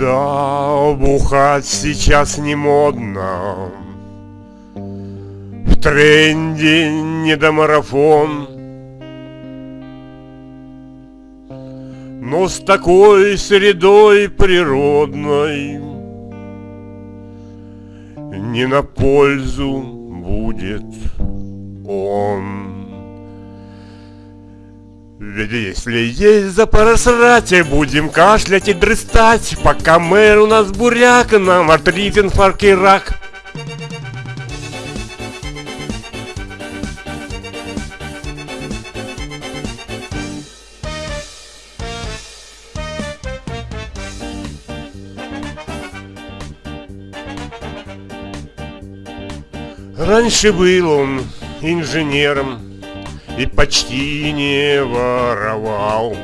Да, бухать сейчас не модно. В тренде не до марафон. Но с такой средой природной Не на пользу будет он ведь если есть за будем кашлять и дрыстать, Пока мэр у нас буряк, нам артрит, инфаркт и рак. Раньше был он инженером, и почти не воровал.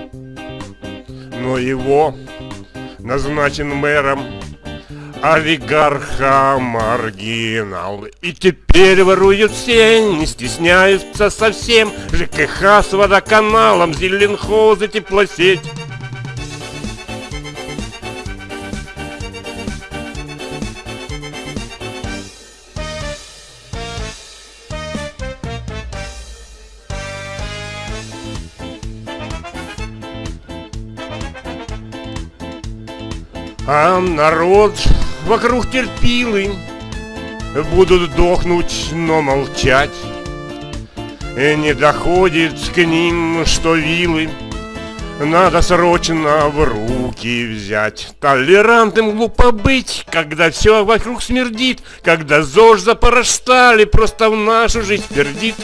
Но его назначен мэром олигарха маргинал. И теперь воруют все, не стесняются совсем. ЖКХ с водоканалом, Зеленхоз и теплосеть. А народ вокруг терпилы. Будут дохнуть, но молчать. И не доходит к ним, что вилы. Надо срочно в руки взять. Толерантным глупо быть, когда все вокруг смердит Когда ЗОЖ за просто в нашу жизнь пердит